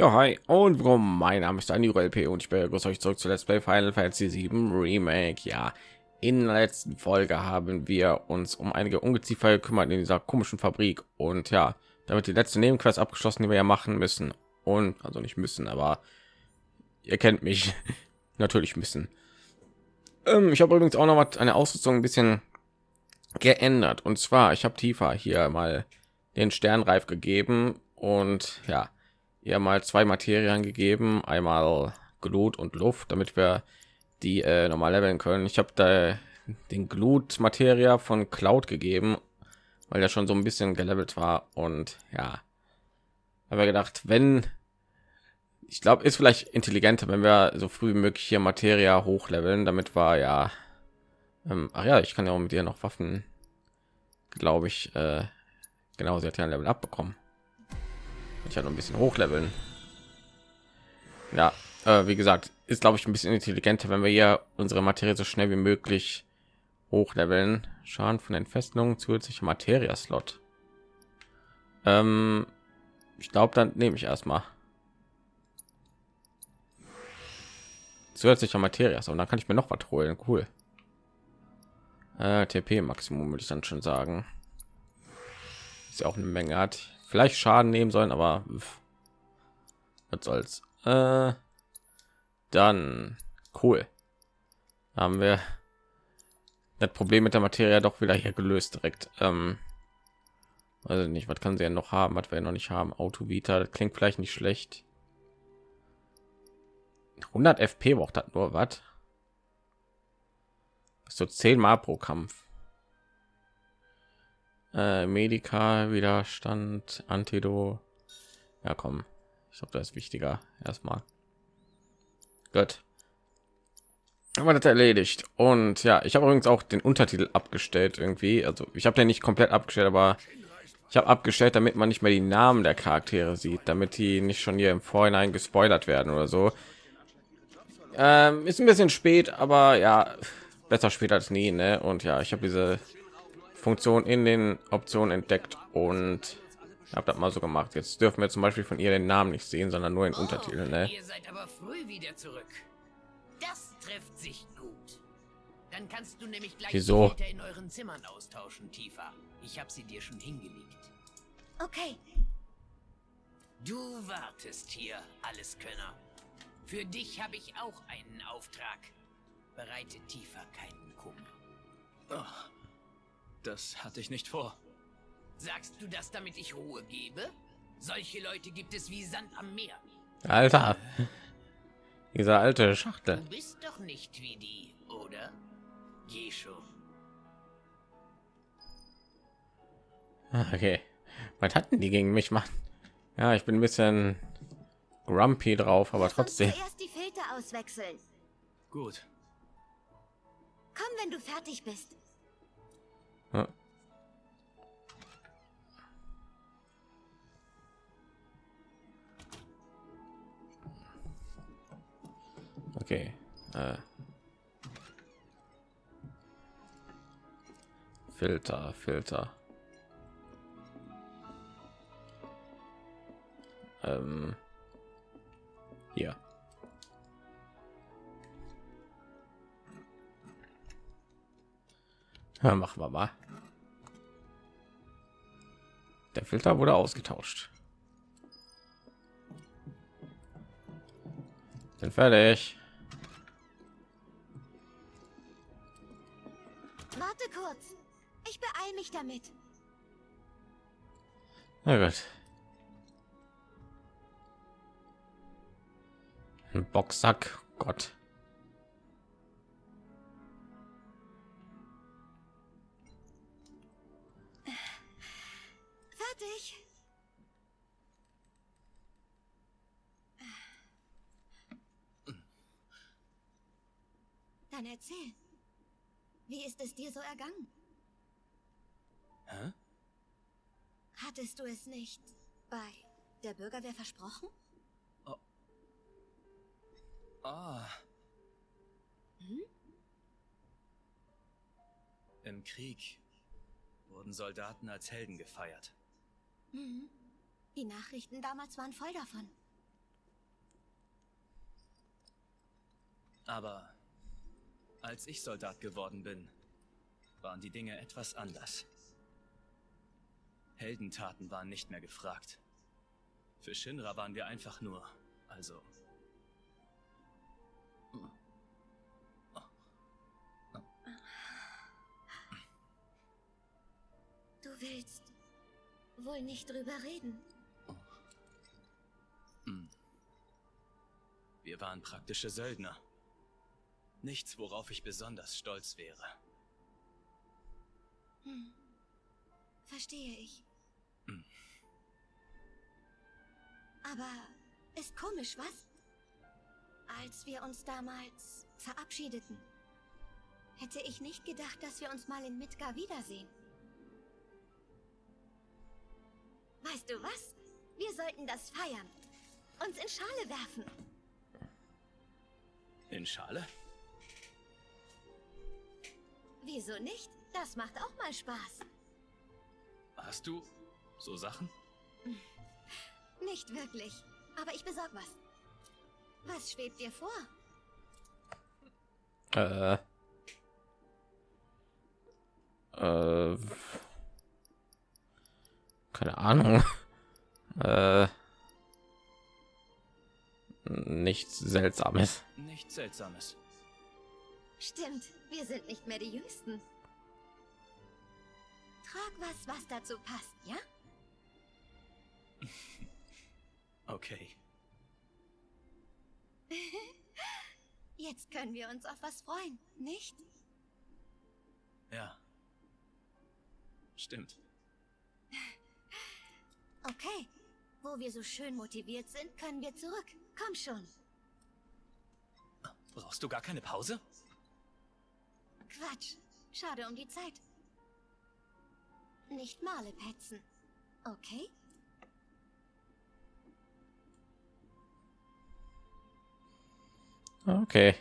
Ja, hi und warum? Mein Name ist Daniel LP und ich begrüße euch zurück zu Let's Play Final Fantasy 7 Remake. Ja, in der letzten Folge haben wir uns um einige Ungeziefer gekümmert in dieser komischen Fabrik und ja, damit die letzte Nebenquest abgeschlossen, die wir ja machen müssen und also nicht müssen, aber ihr kennt mich natürlich müssen. Ähm, ich habe übrigens auch noch was eine Ausrüstung ein bisschen geändert und zwar ich habe tiefer hier mal den Sternreif gegeben und ja ja mal zwei Materien gegeben, einmal Glut und Luft, damit wir die äh, normal leveln können. Ich habe da den Glutmateria von Cloud gegeben, weil er schon so ein bisschen gelevelt war. Und ja, habe gedacht, wenn ich glaube, ist vielleicht intelligenter, wenn wir so früh wie möglich hier Materia hochleveln, damit war ja, ähm, ach ja, ich kann ja auch mit ihr noch Waffen, glaube ich, äh, genau, sie hat ja ein Level abbekommen ich ja noch ein bisschen hochleveln. Ja äh, wie gesagt ist glaube ich ein bisschen intelligenter wenn wir hier unsere materie so schnell wie möglich hochleveln. Schaden von entfesselungen zusätzliche materie slot ähm, ich glaube dann nehme ich erstmal. Zusätzlicher materie und dann kann ich mir noch was holen. Cool. Äh, tp maximum würde ich dann schon sagen. Ist ja auch eine menge hat vielleicht Schaden nehmen sollen, aber was soll's. Äh, dann cool. Haben wir das Problem mit der Materie doch wieder hier gelöst direkt. Ähm, also nicht, was kann sie ja noch haben, was wir noch nicht haben. Auto Vita, klingt vielleicht nicht schlecht. 100 FP braucht das nur was. So 10 Mal pro Kampf äh, Medica, Widerstand, Antido. Ja, komm. Ich glaube, das ist wichtiger. Erstmal. Gut. Aber das erledigt. Und ja, ich habe übrigens auch den Untertitel abgestellt irgendwie. Also ich habe den nicht komplett abgestellt, aber ich habe abgestellt, damit man nicht mehr die Namen der Charaktere sieht, damit die nicht schon hier im Vorhinein gespoilert werden oder so. Ähm, ist ein bisschen spät, aber ja, besser spät als nie. Ne? Und ja, ich habe diese Funktion in den Optionen entdeckt und habe das mal so gemacht. Jetzt dürfen wir zum Beispiel von ihr den Namen nicht sehen, sondern nur in oh, Untertitel. Ne? Ihr seid aber früh wieder zurück. Das trifft sich gut. Dann kannst du nämlich gleich Wieso? in euren Zimmern austauschen, Tifa. Ich habe sie dir schon hingelegt. Okay. Du wartest hier, alles Könner. Für dich habe ich auch einen Auftrag. Bereite Tifa keinen Kummer. Oh. Das hatte ich nicht vor. Sagst du das, damit ich Ruhe gebe? Solche Leute gibt es wie Sand am Meer. Alter, dieser alte Schachtel. Du bist doch nicht wie die, oder? Geh schon. Ah, okay, was hatten die gegen mich machen? Ja, ich bin ein bisschen grumpy drauf, aber trotzdem. Erst die Filter auswechseln. Gut. Komm, wenn du fertig bist. Ja. Okay. Äh. Filter, Filter. Ähm. Hier. Ja, machen wir mal. Der Filter wurde ausgetauscht. Sind fertig. Warte kurz. Ich beeile mich damit. Na gut. Ein Boxsack, Gott. Dann erzähl. Wie ist es dir so ergangen? Hä? Hattest du es nicht bei der Bürgerwehr versprochen? Oh. Ah. Hm? Im Krieg wurden Soldaten als Helden gefeiert. Mhm. Die Nachrichten damals waren voll davon. Aber als ich Soldat geworden bin, waren die Dinge etwas anders. Heldentaten waren nicht mehr gefragt. Für Shinra waren wir einfach nur, also... Du willst wohl nicht drüber reden. Wir waren praktische Söldner. Nichts, worauf ich besonders stolz wäre. Hm. Verstehe ich. Hm. Aber ist komisch, was? Als wir uns damals verabschiedeten, hätte ich nicht gedacht, dass wir uns mal in Midgar wiedersehen. Weißt du was? Wir sollten das feiern. Uns in Schale werfen. In Schale? Wieso nicht? Das macht auch mal Spaß. Hast du so Sachen? Nicht wirklich. Aber ich besorg was. Was schwebt dir vor? Äh. Äh. Keine Ahnung. Äh. Nichts Seltsames. Nichts Seltsames. Stimmt, wir sind nicht mehr die Jüngsten. Trag was, was dazu passt, ja? Okay. Jetzt können wir uns auf was freuen, nicht? Ja. Stimmt. Okay. Wo wir so schön motiviert sind, können wir zurück. Komm schon. Brauchst du gar keine Pause? Quatsch. Schade um die Zeit. Nicht Male petzen. Okay? Okay.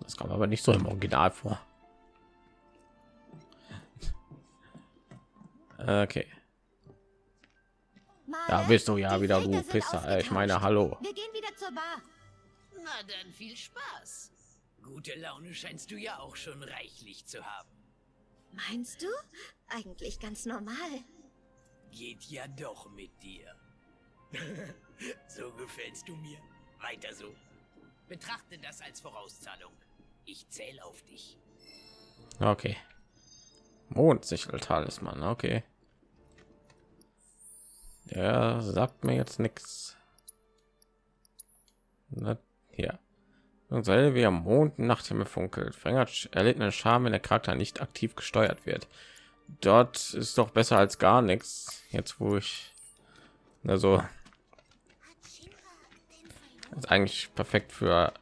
Das kam aber nicht so im Original vor. Okay. Da bist du ja die wieder, du Pisser. Ich meine, hallo. Wir gehen wieder zur Bar. Na dann viel Spaß. Gute Laune scheinst du ja auch schon reichlich zu haben. Meinst du? Eigentlich ganz normal. Geht ja doch mit dir. so gefällst du mir. Weiter so. Betrachte das als Vorauszahlung. Ich zähle auf dich. Okay. Mondsichel Talisman. Okay. Der sagt mir jetzt nichts. Ja. Und sei wie am Mond Nachthimmel funkelt. Verringert erlittene Scham, wenn der Charakter nicht aktiv gesteuert wird. Dort ist doch besser als gar nichts. Jetzt wo ich also ist eigentlich perfekt für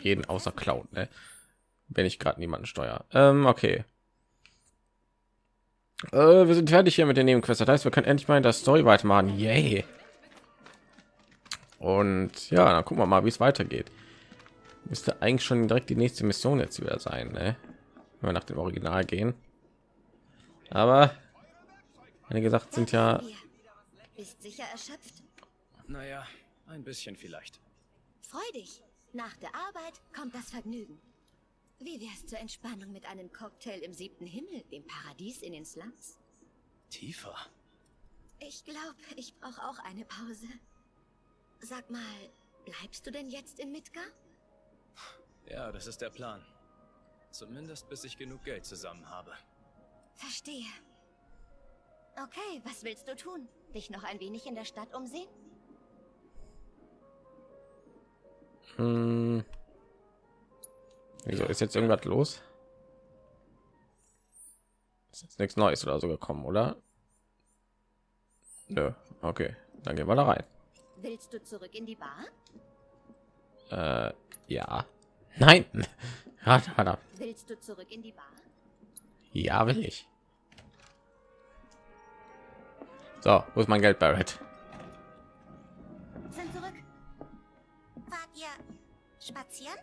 jeden außer Cloud, ne? wenn ich gerade niemanden steuere. Ähm, okay. Äh, wir sind fertig hier mit den Nebenquests. Das heißt, wir können endlich mal in der Story weitermachen. Yay. Und ja, dann gucken wir mal, wie es weitergeht. Müsste eigentlich schon direkt die nächste Mission jetzt wieder sein, ne? Wenn wir nach dem Original gehen. Aber einige Sachen sind ja. Bist sicher erschöpft? Naja, ein bisschen vielleicht. Freu dich. Nach der Arbeit kommt das Vergnügen. Wie wär's zur Entspannung mit einem Cocktail im siebten Himmel, dem Paradies in den Slums? Tiefer. Ich glaube, ich brauche auch eine Pause. Sag mal, bleibst du denn jetzt in Midgar? Ja, das ist der Plan. Zumindest bis ich genug Geld zusammen habe. Verstehe. Okay, was willst du tun? Dich noch ein wenig in der Stadt umsehen? Hm. Wieso ist jetzt irgendwas los? Ist jetzt nichts Neues oder so gekommen, oder? Nö. Okay, dann gehen wir da rein. Willst du zurück in die Bar? Äh, ja. Nein. Willst du zurück in die Bar? Ja, will ich. So, wo ist mein Geld, Barrett? Sind zurück. Wart ihr spazieren?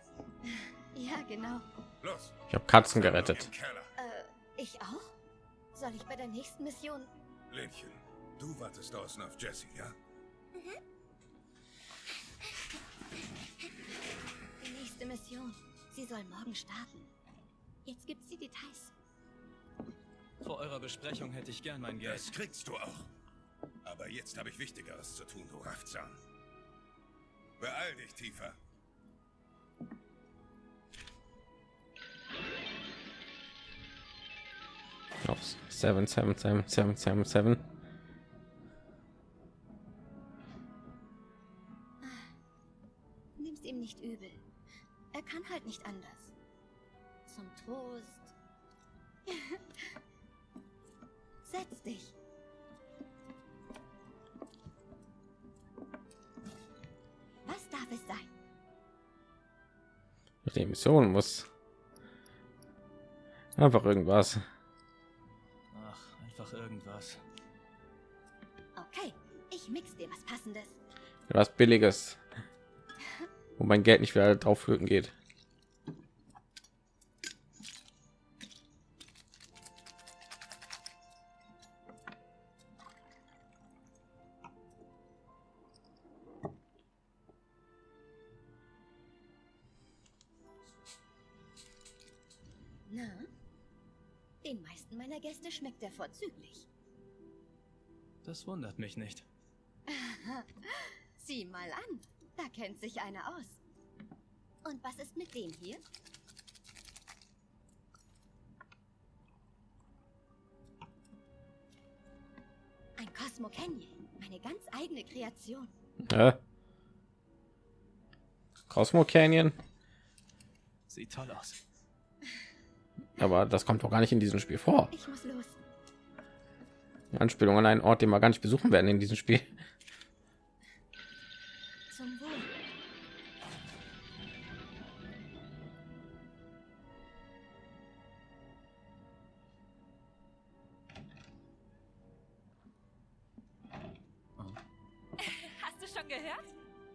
Ja, genau. Los, Ich habe Katzen gerettet. Äh, ich auch? Soll ich bei der nächsten Mission? Lädchen, du wartest draußen auf Jesse, ja? Die nächste Mission. Sie soll morgen starten. Jetzt gibt's die Details. Vor eurer Besprechung hätte ich gern mein Geld. Das kriegst du auch. Aber jetzt habe ich Wichtigeres zu tun, du Rafzahn. Beeil dich, Tiefer. Seven seven seven. Nimm's ihm nicht übel. Er kann halt nicht anders. Zum Trost. Setz dich. Was darf es sein? Die Mission muss einfach irgendwas. Was billiges, wo mein Geld nicht wieder drauf flöten geht. Na? Den meisten meiner Gäste schmeckt er vorzüglich. Das wundert mich nicht. Sieh mal an, da kennt sich einer aus. Und was ist mit dem hier? Ein Cosmo Canyon, meine ganz eigene Kreation. Ja. Cosmo Canyon, Sieht toll aus. aber das kommt doch gar nicht in diesem Spiel vor. Ich muss los. Anspielung an einen Ort, den wir gar nicht besuchen werden in diesem Spiel.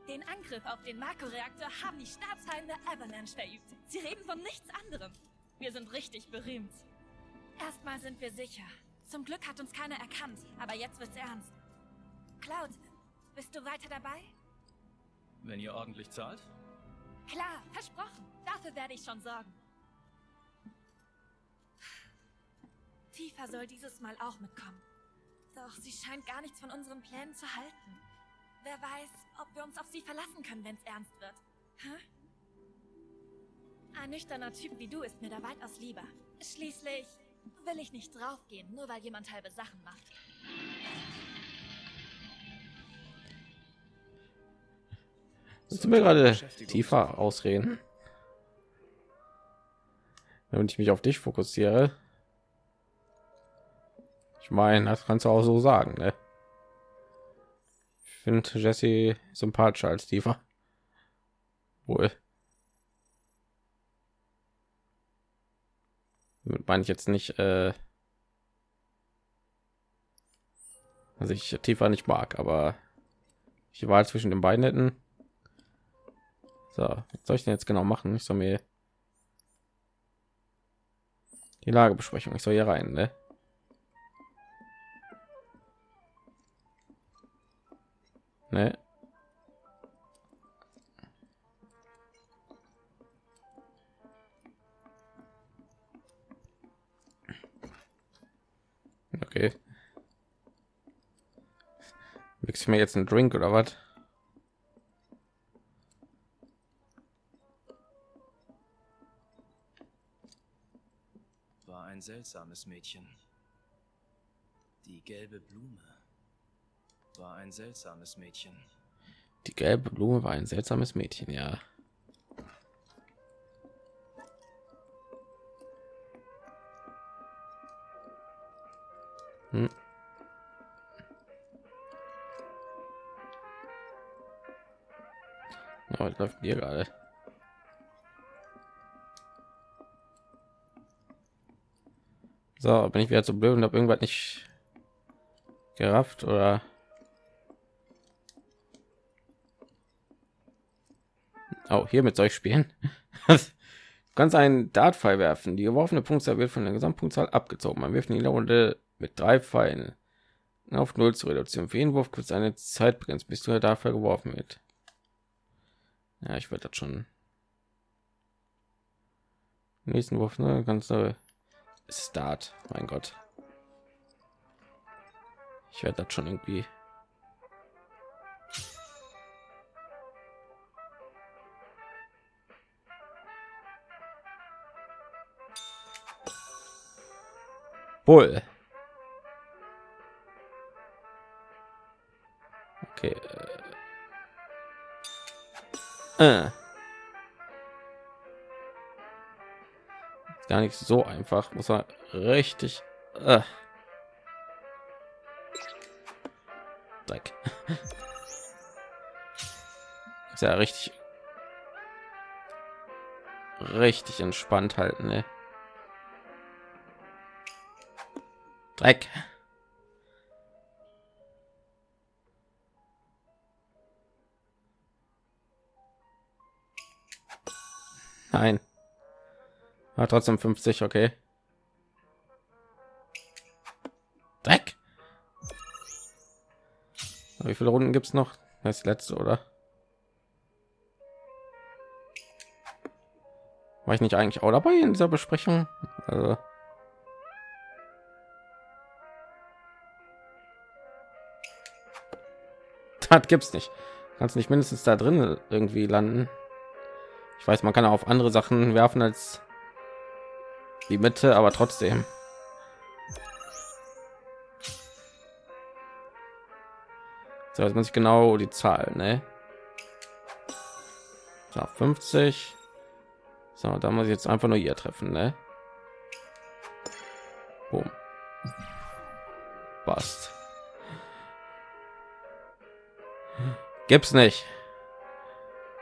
Den Angriff auf den Marco-Reaktor haben die Staatsfeinde Avalanche verübt. Sie reden von nichts anderem. Wir sind richtig berühmt. Erstmal sind wir sicher. Zum Glück hat uns keiner erkannt, aber jetzt wird's ernst. Cloud, bist du weiter dabei? Wenn ihr ordentlich zahlt? Klar, versprochen. Dafür werde ich schon sorgen. Tifa soll dieses Mal auch mitkommen. Doch sie scheint gar nichts von unseren Plänen zu halten. Wer weiß, ob wir uns auf sie verlassen können, wenn es ernst wird. Hä? Ein nüchterner Typ wie du ist mir da weitaus lieber. Schließlich will ich nicht draufgehen, nur weil jemand halbe Sachen macht. Du mir gerade tiefer ausreden? Wenn ich mich auf dich fokussiere. Ich meine, das kannst du auch so sagen, ne? Finde Jesse sympathischer als tiefer. Wohl. Damit meine ich jetzt nicht, äh, dass ich tiefer nicht mag, aber ich war zwischen den beiden hätten. So, was soll ich denn jetzt genau machen? Ich soll mir die Lagebesprechung. Ich soll hier rein, ne? Ne? Okay. Mix mir jetzt einen Drink oder was? War ein seltsames Mädchen. Die gelbe Blume. War ein seltsames Mädchen. Die gelbe Blume war ein seltsames Mädchen, ja. Hm. Ja, was läuft hier gerade? So, bin ich wieder zu blöd und habe irgendwas nicht gerafft oder Oh, hiermit soll ich spielen. kannst einen Dartpfeil werfen. Die geworfene Punktzahl wird von der Gesamtpunktzahl abgezogen. Man wirft in jeder Runde mit drei Pfeilen. auf null zu reduzieren. Für jeden Wurf kurz eine Zeitgrenze, bis du dafür geworfen wird. Ja, ich werde das schon. Nächsten Wurf, ne? Ganz Start. Mein Gott. Ich werde das schon irgendwie. Wohl. Okay. Äh. Gar nicht so einfach, muss er richtig. Äh. Dreck. Ist ja richtig. Richtig entspannt halten, ne? Dreck. Nein. War trotzdem 50, okay. Dreck. Wie viele Runden gibt es noch? Das letzte, oder? War ich nicht eigentlich auch dabei in dieser Besprechung? Also das gibt's nicht. Kannst nicht mindestens da drin irgendwie landen. Ich weiß, man kann auch auf andere Sachen werfen als die Mitte, aber trotzdem. So, jetzt muss ich genau die Zahl, ne? So, 50. So, da muss ich jetzt einfach nur hier treffen, ne? Boom. Passt. Gibt's nicht.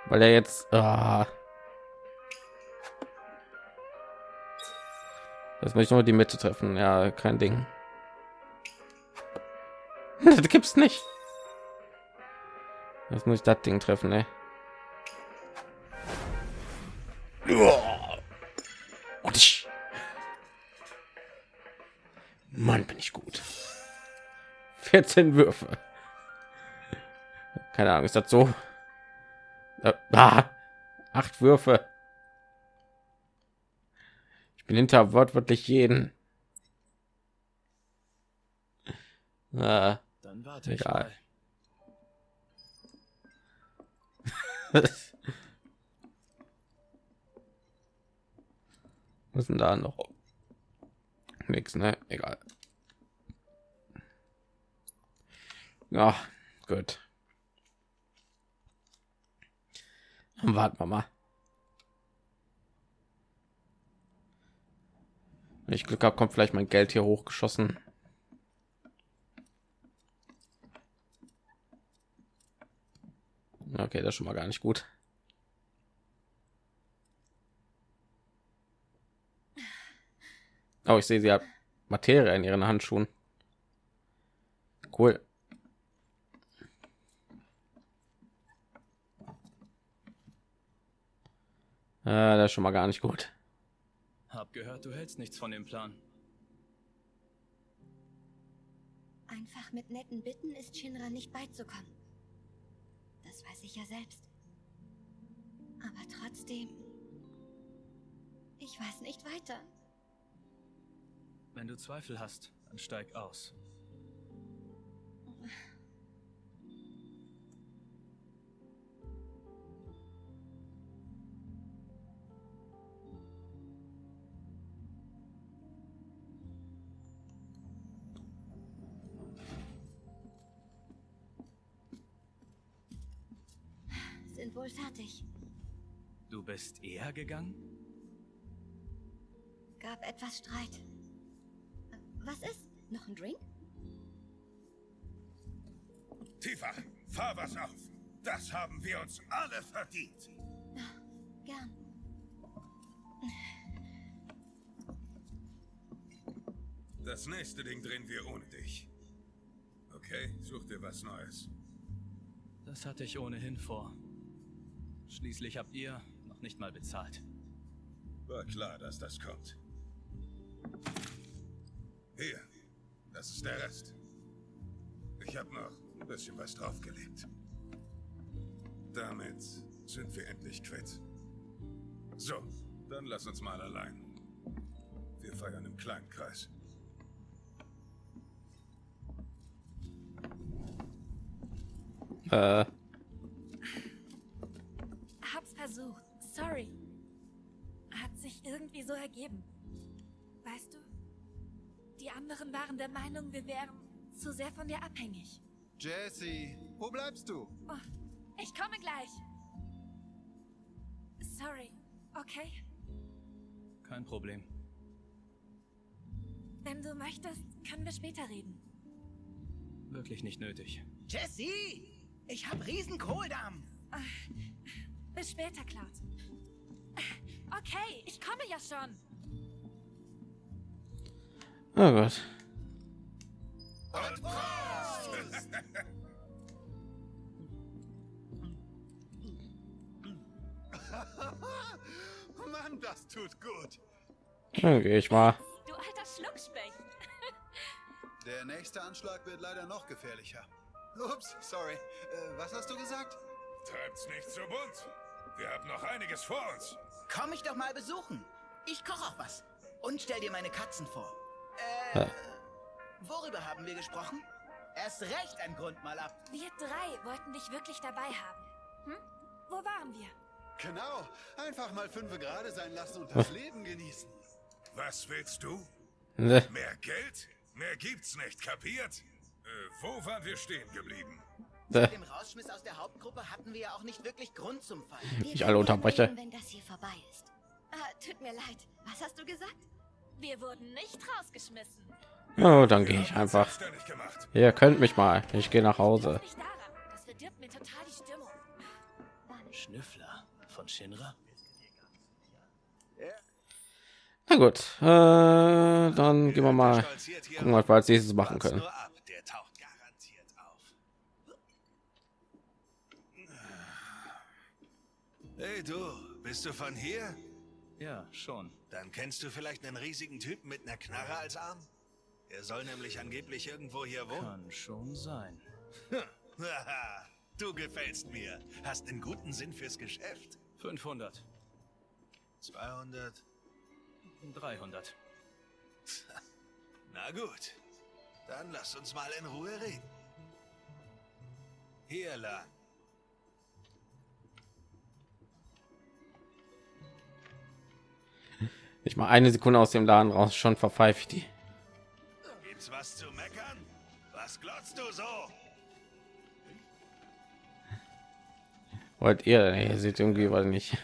Weil er jetzt... Ah. Das möchte ich nur die Mitte treffen. Ja, kein Ding. das gibt's nicht. Jetzt muss ich das Ding treffen, ne? Mann, bin ich gut. 14 Würfe. Keine Ahnung, ist das so? Ah, acht Würfe. Ich bin hinter wortwörtlich jeden. Ah, Dann warte ich egal. Was ist denn da noch? Nix, ne? Egal. Ja, gut. Warten wir mal. Wenn ich Glück habe, kommt vielleicht mein Geld hier hochgeschossen. Okay, das schon mal gar nicht gut. Oh, ich sehe, sie hat Materie in ihren Handschuhen. Cool. Äh, das ist schon mal gar nicht gut. Hab gehört, du hältst nichts von dem Plan. Einfach mit netten Bitten ist Shinra nicht beizukommen. Das weiß ich ja selbst. Aber trotzdem... Ich weiß nicht weiter. Wenn du Zweifel hast, dann steig aus. Sind wohl fertig. Du bist eher gegangen? Gab etwas Streit. Was ist? Noch ein Drink? Tiefer, fahr was auf. Das haben wir uns alle verdient. Gern. Das nächste Ding drehen wir ohne dich. Okay, such dir was Neues. Das hatte ich ohnehin vor. Schließlich habt ihr noch nicht mal bezahlt. War klar, dass das kommt. Hier, das ist der Rest. Ich habe noch ein bisschen was draufgelegt. Damit sind wir endlich quitt. So, dann lass uns mal allein. Wir feiern im kleinen Kreis. Äh, Sorry. Hat sich irgendwie so ergeben. Weißt du? Die anderen waren der Meinung, wir wären zu sehr von dir abhängig. Jesse, wo bleibst du? Oh, ich komme gleich. Sorry. Okay? Kein Problem. Wenn du möchtest, können wir später reden. Wirklich nicht nötig. Jesse! Ich hab Riesenkohldampf! Bis später, Cloud. Okay, ich komme ja schon. oh Gott. Mann, das tut gut. Dann gehe ich mal. Du alter Schluckspecht. Der nächste Anschlag wird leider noch gefährlicher. Ups, sorry. Äh, was hast du gesagt? Treibt's nicht so bunt. Wir haben noch einiges vor uns. Komm mich doch mal besuchen. Ich koche auch was. Und stell dir meine Katzen vor. Äh, Ja. worüber haben wir gesprochen? Erst recht ein Grund mal ab. Wir drei wollten dich wirklich dabei haben. Hm? Wo waren wir? Genau. Einfach mal fünf gerade sein lassen und das Leben genießen. Was willst du? Ne, Mehr Geld? Mehr gibt's nicht, kapiert? Äh, wo waren wir stehen geblieben? Ne. Dem Rausschmiss aus der Hauptgruppe hatten wir ja auch nicht wirklich Grund zum. Wir Ich alle unterbreche. wenn das hier vorbei ist. Ah, tut mir leid. Was hast du gesagt? Wir wurden nicht rausgeschmissen. Ja, dann gehe ich einfach. Ihr könnt mich mal. Ich gehe nach Hause. Nicht daran. Das verdirbt mir total die Stimmung. Schnüffler von Shinra? Na gut, äh, dann gehen wir mal gucken, was wir als nächstes machen können. Nur ab, der taucht garantiert auf. Hey du, bist du von hier? Ja, schon. Dann kennst du vielleicht einen riesigen Typen mit einer Knarre als Arm? Er soll nämlich angeblich irgendwo hier wohnen. Kann schon sein. Haha, du gefällst mir. Hast einen guten Sinn fürs Geschäft. 500, 200. 300. Na gut. Dann lass uns mal in Ruhe reden. Hier lang. Ich mal eine Sekunde aus dem Laden raus, schon verpfeife ich die. Gibt's was zu meckern? Was glotzt du so? Wollt ihr? Ihr seht irgendwie weil nicht.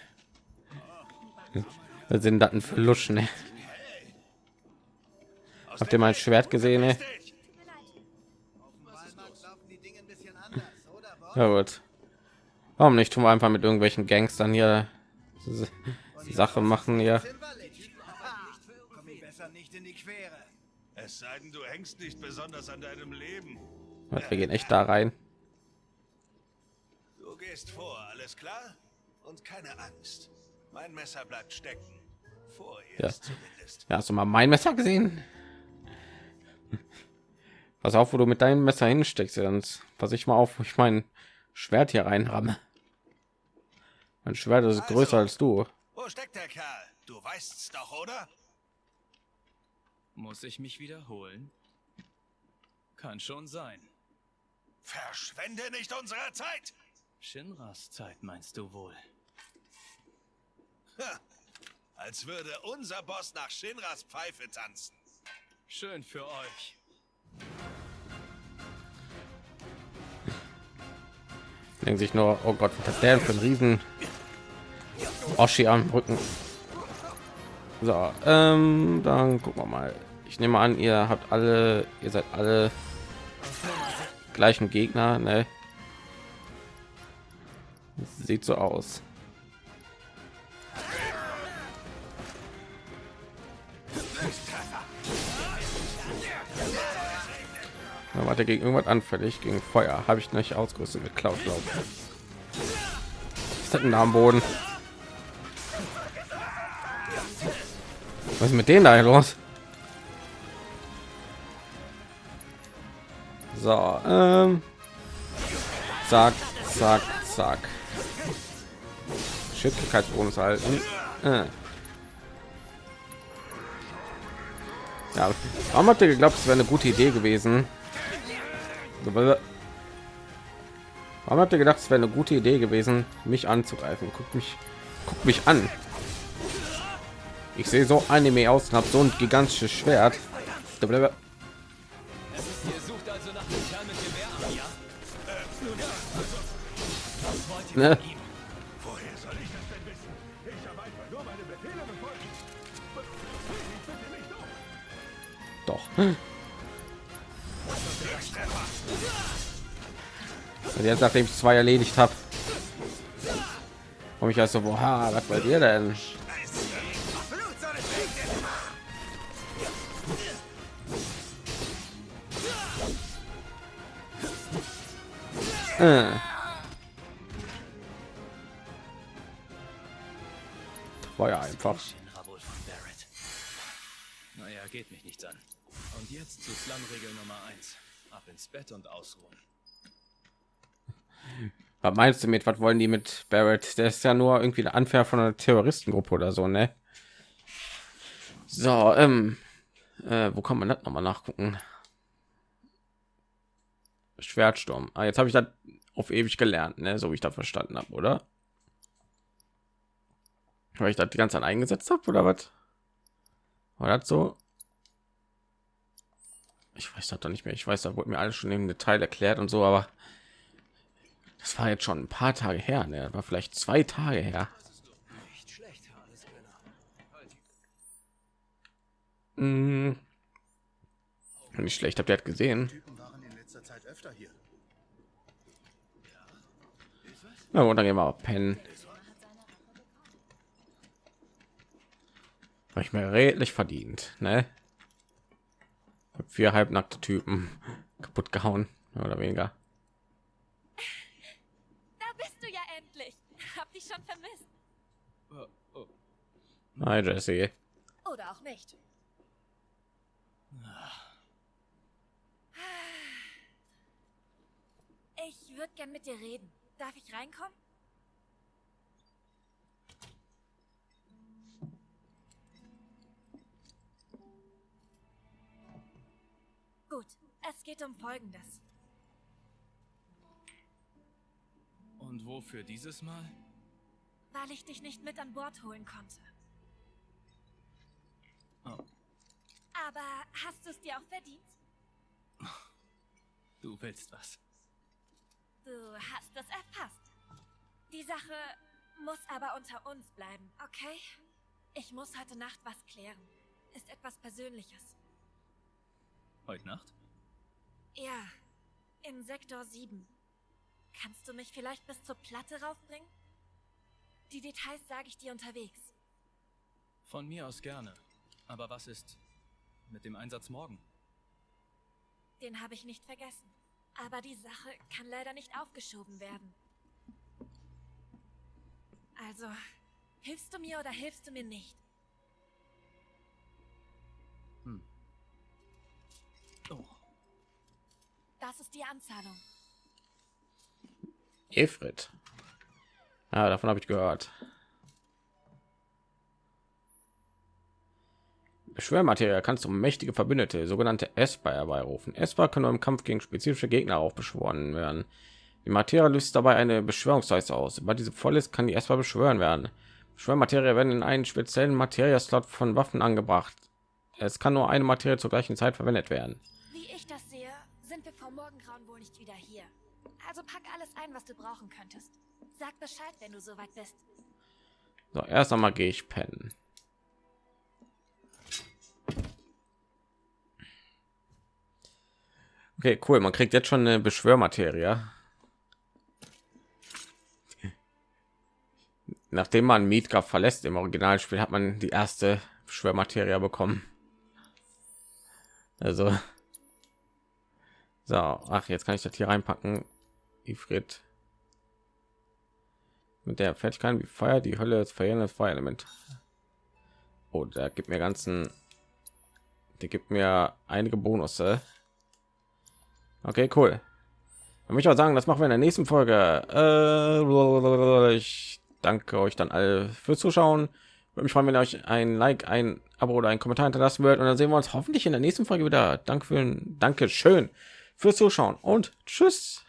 Was sind Daten für Luschen? Ne? Habt ihr mein. Schwert gesehen? Ne? Ja gut. Warum nicht? Tun wir einfach mit irgendwelchen Gangstern hier Sache machen hier. Es sei denn, du hängst nicht besonders an deinem Leben. Wir gehen echt da rein. Du gehst vor, alles klar? Und keine Angst. Mein Messer bleibt stecken. Vorerst zumindest. Ja, hast du mal mein Messer gesehen? Pass auf, wo du mit deinem Messer hinsteckst, sonst pass ich mal auf, wo ich mein Schwert hier reinramme. Mein Schwert ist Also. größer als du. Wo steckt der Kerl? Du weißt's doch, oder? Muss ich mich wiederholen? Kann schon sein. Verschwende nicht unsere Zeit! Shinras Zeit meinst du wohl? Ha, als würde unser Boss nach Shinras Pfeife tanzen. Schön für euch. Denken sich nur, oh Gott, was hat der denn für ein Riesen Oschi am Rücken? So, ähm, dann gucken wir mal. Ich nehme an, ihr habt alle, ihr seid alle gleichen Gegner, ne? Sieht so aus. Ja, warte gegen irgendwas anfällig gegen Feuer habe ich nicht ausgerüstet Cloud glaube ich. Da am Boden? Was ist mit denen da los? So, ähm, zack, zack, zack. Schicklichkeitsbonus halten. Äh. Ja, warum habt ihr geglaubt, es wäre eine gute Idee gewesen? Warum habt ihr gedacht, es wäre eine gute Idee gewesen, mich anzugreifen? Guckt mich, guckt mich an. Ich sehe so anime aus und habe so ein gigantisches Schwert. Ne? Doch. Und jetzt, nachdem ich zwei erledigt habe, komme ich also, boah, was bei dir denn? Äh. War ja einfach. Naja, geht mich nichts an. Und jetzt zu Slum-Regel Nummer 1. Ab ins Bett und ausruhen. Was meinst du mit, was wollen die mit Barrett? Der ist ja nur irgendwie der Anführer von einer Terroristengruppe oder so, ne? So, ähm, äh, wo kann man das noch mal nachgucken? Schwertsturm. Ah, jetzt habe ich das auf ewig gelernt, ne? so wie ich da verstanden habe, oder? Weil ich das die ganze Zeit eingesetzt habe, oder was? Das so? Ich weiß das doch nicht mehr. Ich weiß, da wurde mir alles schon im Detail erklärt und so, aber das war jetzt schon ein paar Tage her, ne? war vielleicht zwei Tage her. Hm. Nicht schlecht, habt ihr gesehen? Na und dann gehen wir auch pennen. Habe ich mir redlich verdient, ne? Vier halbnackte Typen kaputt gehauen, mehr oder weniger. Da bist du ja endlich. Hab dich schon vermisst. Oh, oh. Hi Jesse. Oder auch nicht. Ich würde gern mit dir reden. Darf ich reinkommen? Gut, es geht um Folgendes. Und wofür dieses Mal? Weil ich dich nicht mit an Bord holen konnte. Oh, Aber hast du es dir auch verdient? du willst was. Du hast es erfasst. Die Sache muss aber unter uns bleiben, okay? Ich muss heute Nacht was klären. Ist etwas Persönliches. Heute Nacht? Ja, in Sektor 7. Kannst du mich vielleicht bis zur Platte raufbringen? Die Details sage ich dir unterwegs. Von mir aus gerne. Aber was ist mit dem Einsatz morgen? Den habe ich nicht vergessen. Aber die Sache kann leider nicht aufgeschoben werden. Also, hilfst du mir oder hilfst du mir nicht? Die Anzahlung. Efrit. Ja, davon habe ich gehört. Beschwörmaterial kannst du mächtige Verbündete, sogenannte Esper herbeirufen. Esper können nur im Kampf gegen spezifische Gegner aufbeschworen werden. Die Materie löst dabei eine Beschwörungsleiste aus. Sobald diese voll ist, kann die Esper beschwören werden. Beschwörmaterie werden in einen speziellen Materie-Slot von Waffen angebracht. Es kann nur eine Materie zur gleichen Zeit verwendet werden. Wie ich das sind wir vor Morgengrauen wohl nicht wieder hier. Also pack alles ein, was du brauchen könntest. Sag Bescheid, wenn du soweit bist. So, erst einmal gehe ich pennen. Okay, cool. Man kriegt jetzt schon eine Beschwörmaterie. Nachdem man Midgard verlässt im Originalspiel, hat man die erste Beschwörmaterie bekommen. Also, so, ach, jetzt kann ich das hier reinpacken. Ifrit mit der Fertigkeit wie Feuer, die Hölle, das verheerendes Feuerelement. Oh, da gibt mir ganzen, die gibt mir einige Bonusse. Okay, cool. Dann möchte ich auch sagen, das machen wir in der nächsten Folge. Äh, ich danke euch dann alle fürs Zuschauen. Würde mich freuen, wenn ihr euch ein Like, ein Abo oder einen Kommentar hinterlassen würdet. Und dann sehen wir uns hoffentlich in der nächsten Folge wieder. Danke für ein Danke schön fürs Zuschauen und tschüss.